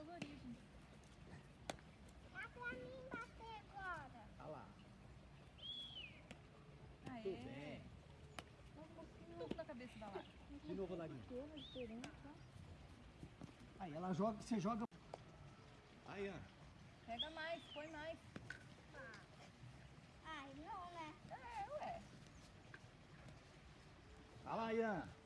colorido. Dá pra mim bater agora. Olha lá. Aê. Tudo é? bem. Dá na cabeça da De novo, Aí ela joga, você joga. Aí, Ana. Pega mais, põe mais. Ah. Ai, não, né? É, ué. lá Ian.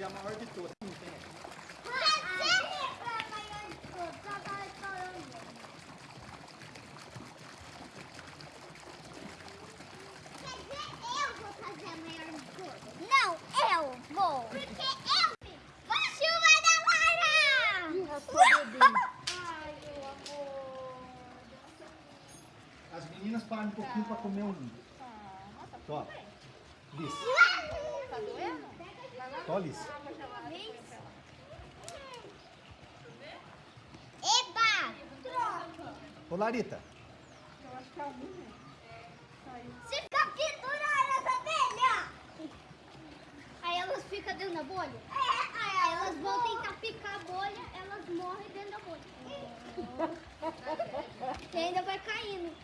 Eu vou fazer a maior de todas. Não tem. Não, eu vou. Porque eu vou chuva da Lara! Ai, meu amor. As meninas param um pouquinho pra comer um. Tó. Liz. Tá doendo? Tó, Liz. Eba! Ô, Larita. Se ficar pendurada essa abelha! Aí elas ficam dentro da bolha? É, aí elas vão tentar picar a bolha, elas morrem dentro da bolha. e ainda vai caindo.